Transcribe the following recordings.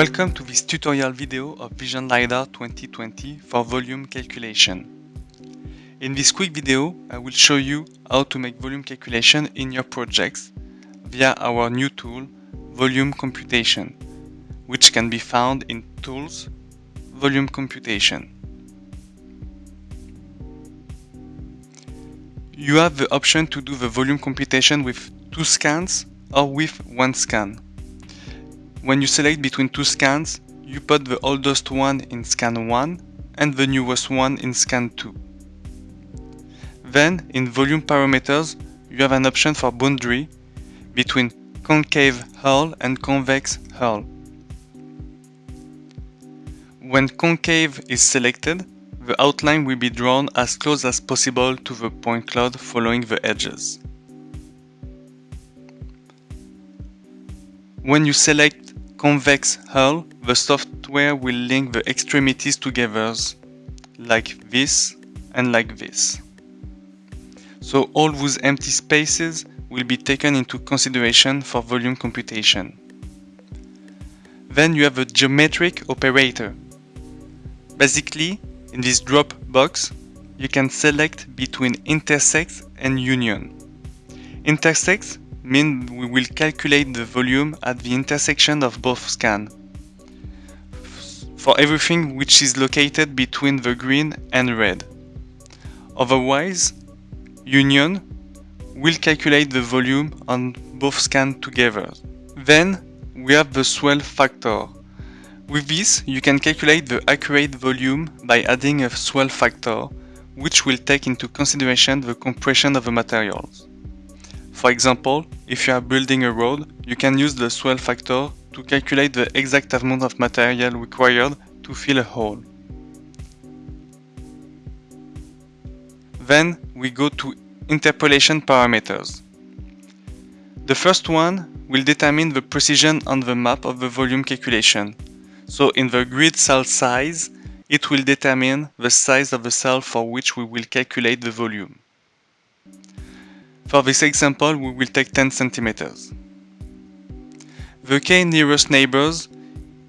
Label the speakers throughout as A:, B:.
A: Welcome to this tutorial video of Vision LiDAR 2020 for volume calculation. In this quick video, I will show you how to make volume calculation in your projects via our new tool, Volume Computation, which can be found in Tools, Volume Computation. You have the option to do the volume computation with two scans or with one scan. When you select between two scans, you put the oldest one in scan 1 and the newest one in scan 2. Then, in volume parameters, you have an option for boundary between concave hull and convex hull. When concave is selected, the outline will be drawn as close as possible to the point cloud following the edges. When you select convex hull, the software will link the extremities together, like this and like this. So all those empty spaces will be taken into consideration for volume computation. Then you have a geometric operator. Basically, in this drop box, you can select between intersect and union. Intersect mean we will calculate the volume at the intersection of both scans for everything which is located between the green and red. Otherwise, union will calculate the volume on both scans together. Then we have the swell factor. With this, you can calculate the accurate volume by adding a swell factor, which will take into consideration the compression of the materials. For example, if you are building a road, you can use the swell factor to calculate the exact amount of material required to fill a hole. Then we go to interpolation parameters. The first one will determine the precision on the map of the volume calculation. So in the grid cell size, it will determine the size of the cell for which we will calculate the volume. For this example, we will take 10 centimeters. The k nearest neighbors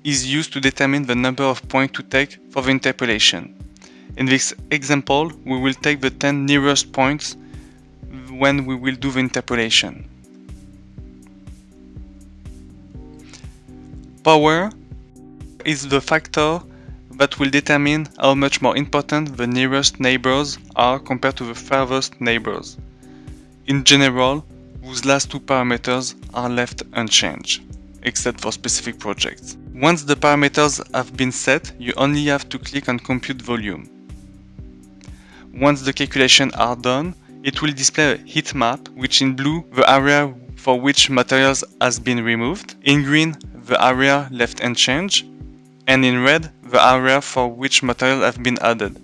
A: is used to determine the number of points to take for the interpolation. In this example, we will take the 10 nearest points when we will do the interpolation. Power is the factor that will determine how much more important the nearest neighbors are compared to the farthest neighbors. In general, those last two parameters are left unchanged, except for specific projects. Once the parameters have been set, you only have to click on Compute Volume. Once the calculations are done, it will display a heat map, which in blue, the area for which materials has been removed, in green, the area left unchanged, and in red, the area for which material have been added.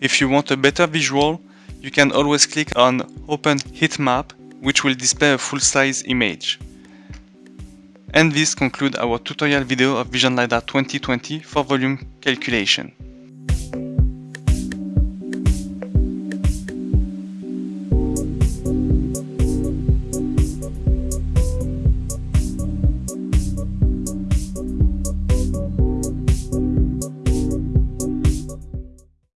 A: If you want a better visual, you can always click on Open Heat Map, which will display a full-size image. And this concludes our tutorial video of Vision LiDAR 2020 for volume calculation.